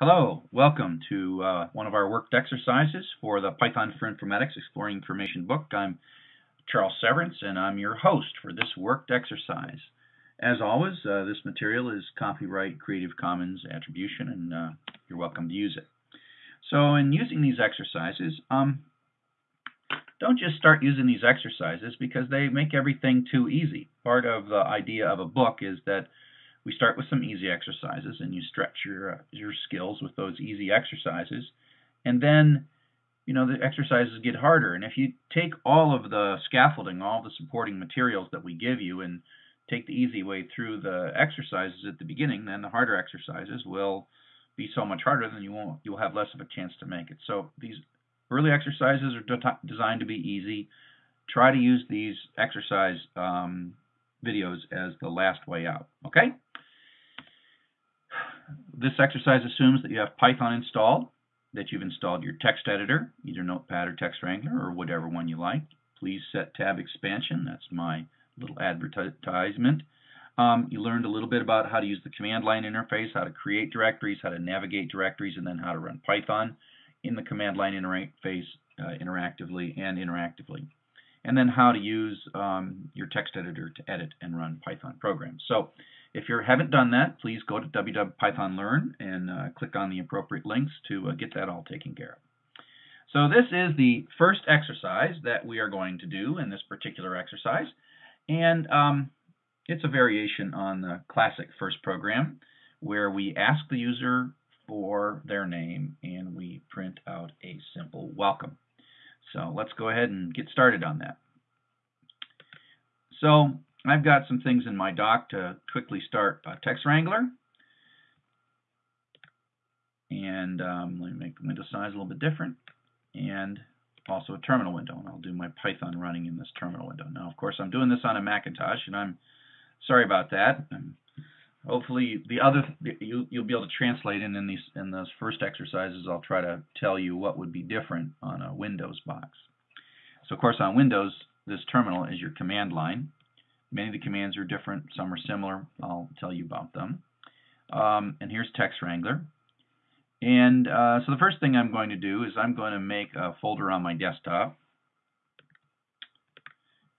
Hello, welcome to uh, one of our worked exercises for the Python for Informatics Exploring Information book. I'm Charles Severance and I'm your host for this worked exercise. As always, uh, this material is copyright Creative Commons attribution and uh, you're welcome to use it. So in using these exercises, um, don't just start using these exercises because they make everything too easy. Part of the idea of a book is that we start with some easy exercises and you stretch your uh, your skills with those easy exercises. And then you know the exercises get harder. And if you take all of the scaffolding all the supporting materials that we give you and take the easy way through the exercises at the beginning then the harder exercises will be so much harder then you won't you'll have less of a chance to make it. So these early exercises are de designed to be easy. Try to use these exercise um, videos as the last way out. Okay this exercise assumes that you have Python installed, that you've installed your text editor, either Notepad or Text Wrangler or whatever one you like. Please set tab expansion. That's my little advertisement. Um, you learned a little bit about how to use the command line interface, how to create directories, how to navigate directories, and then how to run Python in the command line interface uh, interactively and interactively. And then how to use um, your text editor to edit and run Python programs. So if you haven't done that, please go to www.pythonlearn and uh, click on the appropriate links to uh, get that all taken care of. So this is the first exercise that we are going to do in this particular exercise. And um, it's a variation on the classic first program where we ask the user for their name and we print out a simple welcome. So let's go ahead and get started on that. So I've got some things in my dock to quickly start a Text Wrangler. And um, let me make the window size a little bit different. And also a terminal window. And I'll do my Python running in this terminal window. Now, of course, I'm doing this on a Macintosh, and I'm sorry about that. And hopefully, the other you, you'll be able to translate. And in these in those first exercises, I'll try to tell you what would be different on a Windows box. So, of course, on Windows, this terminal is your command line. Many of the commands are different, some are similar. I'll tell you about them. Um, and here's Text Wrangler. And uh, so the first thing I'm going to do is I'm going to make a folder on my desktop.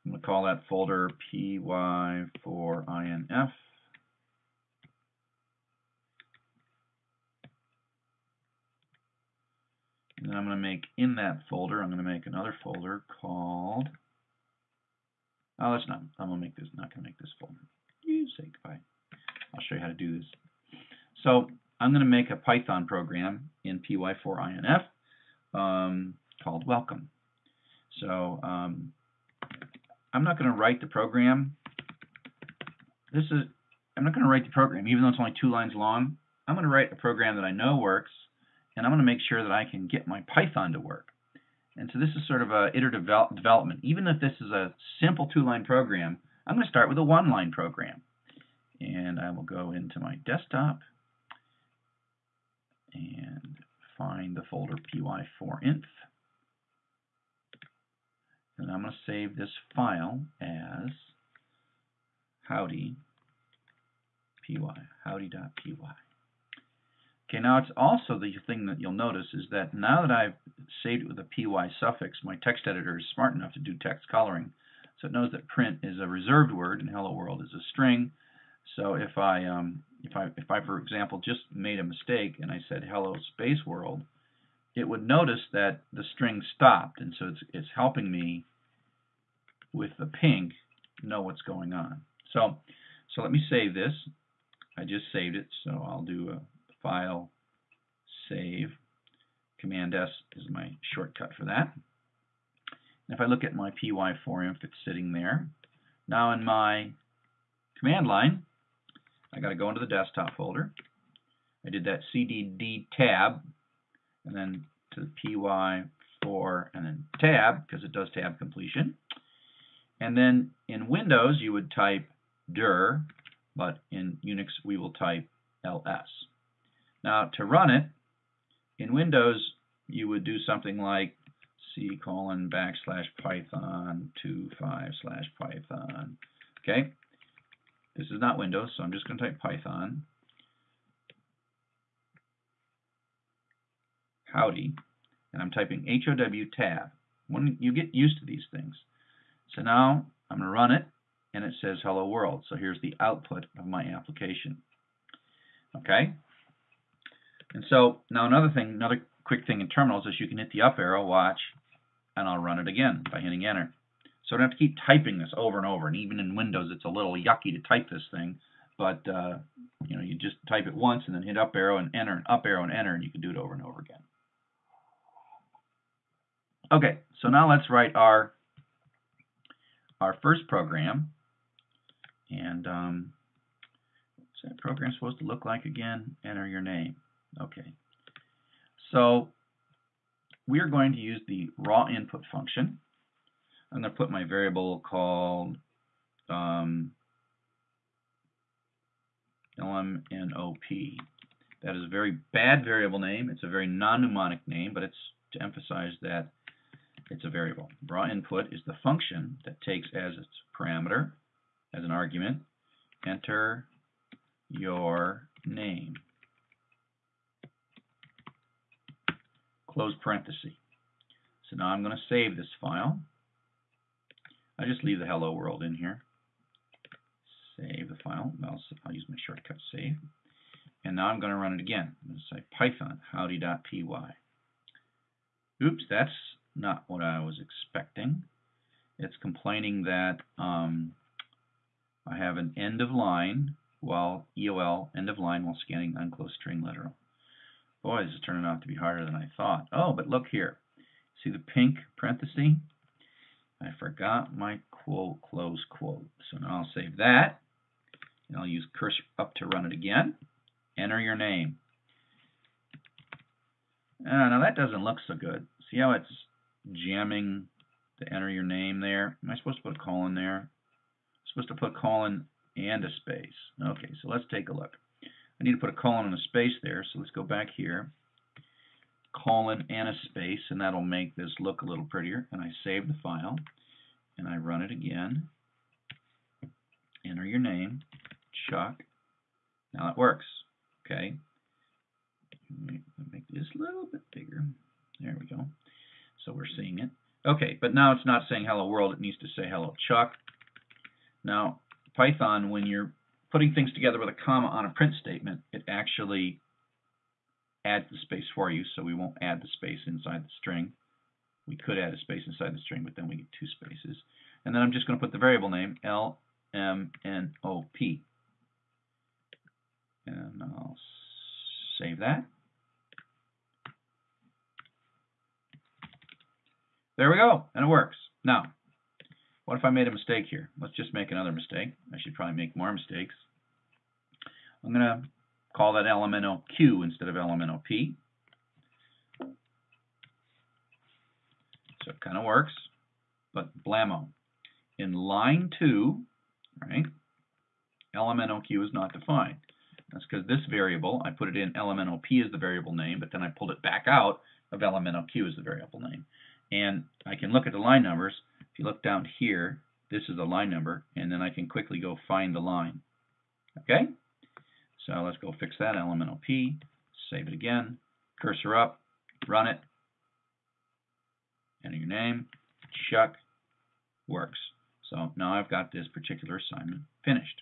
I'm going to call that folder py4inf. And then I'm going to make in that folder, I'm going to make another folder called Oh, that's not. I'm gonna make this. Not gonna make this folder. You say goodbye. I'll show you how to do this. So I'm gonna make a Python program in py4inf um, called welcome. So um, I'm not gonna write the program. This is. I'm not gonna write the program, even though it's only two lines long. I'm gonna write a program that I know works, and I'm gonna make sure that I can get my Python to work. And so this is sort of a iterative development. Even if this is a simple two-line program, I'm going to start with a one-line program. And I will go into my desktop and find the folder py4inf. And I'm going to save this file as howdy py, howdy.py. Okay, now it's also the thing that you'll notice is that now that I've saved it with a py suffix, my text editor is smart enough to do text coloring. So it knows that print is a reserved word and hello world is a string. So if I, um, if I, if I, for example, just made a mistake and I said hello space world, it would notice that the string stopped, and so it's, it's helping me with the pink know what's going on. So, so let me save this. I just saved it, so I'll do a File, Save. Command S is my shortcut for that. And if I look at my py4inf, it's sitting there. Now in my command line, I got to go into the desktop folder. I did that cdd tab, and then to the py4 and then tab, because it does tab completion. And then in Windows, you would type dir, but in Unix, we will type ls. Now, to run it, in Windows, you would do something like c colon backslash python 25 slash python. Okay? This is not Windows, so I'm just going to type python. howdy, and I'm typing HOW tab. When you get used to these things. So now I'm going to run it, and it says hello world. So here's the output of my application. Okay? And so now another thing, another quick thing in terminals is you can hit the up arrow, watch, and I'll run it again by hitting enter. So I don't have to keep typing this over and over, and even in Windows it's a little yucky to type this thing, but uh, you know, you just type it once and then hit up arrow and enter and up arrow and enter, and you can do it over and over again. Okay, so now let's write our our first program, and um, what's that program supposed to look like again? Enter your name. Okay, so we are going to use the raw input function. I'm going to put my variable called um, LMNOP. That is a very bad variable name. It's a very non-mnemonic name, but it's to emphasize that it's a variable. Raw input is the function that takes as its parameter, as an argument, enter your name. Close parenthesis. So now I'm going to save this file. I just leave the hello world in here. Save the file. I'll, I'll use my shortcut save. And now I'm going to run it again. I'm going to say python howdy.py. Oops, that's not what I was expecting. It's complaining that um, I have an end of line while EOL end of line while scanning unclosed string literal. Boy, this is turning out to be harder than I thought. Oh, but look here. See the pink parenthesis? I forgot my quote, close quote. So now I'll save that. And I'll use cursor up to run it again. Enter your name. Uh, now that doesn't look so good. See how it's jamming to enter your name there? Am I supposed to put a colon there? I'm supposed to put a colon and a space. Okay, so let's take a look. I need to put a colon and a space there, so let's go back here. Colon and a space, and that'll make this look a little prettier. And I save the file, and I run it again. Enter your name, Chuck. Now it works. Okay. Make this a little bit bigger. There we go. So we're seeing it. Okay, but now it's not saying hello world, it needs to say hello Chuck. Now, Python, when you're putting things together with a comma on a print statement, it actually adds the space for you, so we won't add the space inside the string. We could add a space inside the string, but then we get two spaces. And then I'm just going to put the variable name, L-M-N-O-P. And I'll save that. There we go, and it works. Now, what if I made a mistake here? Let's just make another mistake. I should probably make more mistakes. I'm going to call that LMNOQ instead of LMNOP. So it kind of works, but blammo. In line 2, right, LMNOQ is not defined. That's because this variable, I put it in LMNOP as the variable name, but then I pulled it back out of LMNOQ as the variable name. And I can look at the line numbers. If you look down here, this is the line number, and then I can quickly go find the line. Okay? So let's go fix that, LMNOP, save it again, cursor up, run it, enter your name, Chuck, works. So now I've got this particular assignment finished.